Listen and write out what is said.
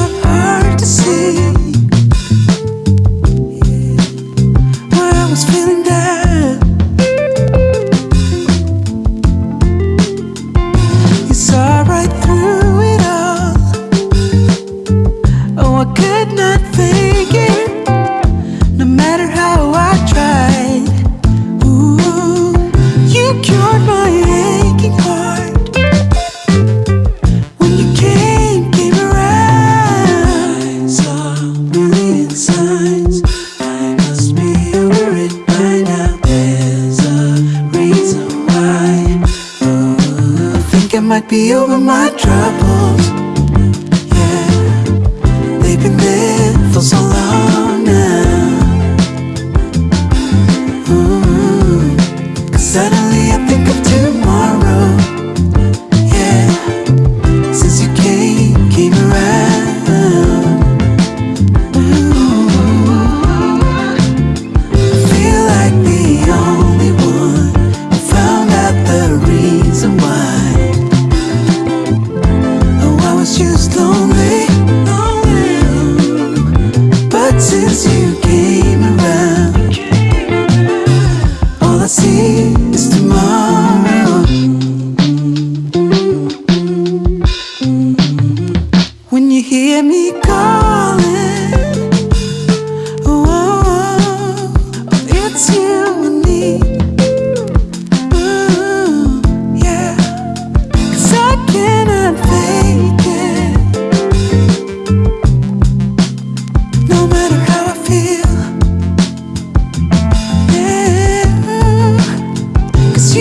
so hard to see. be over my troubles. Yeah, they've been there for so long now. Ooh, Cause suddenly I think of tomorrow. Yeah, since you came, came around. I feel like the only one who found out the reason why. as you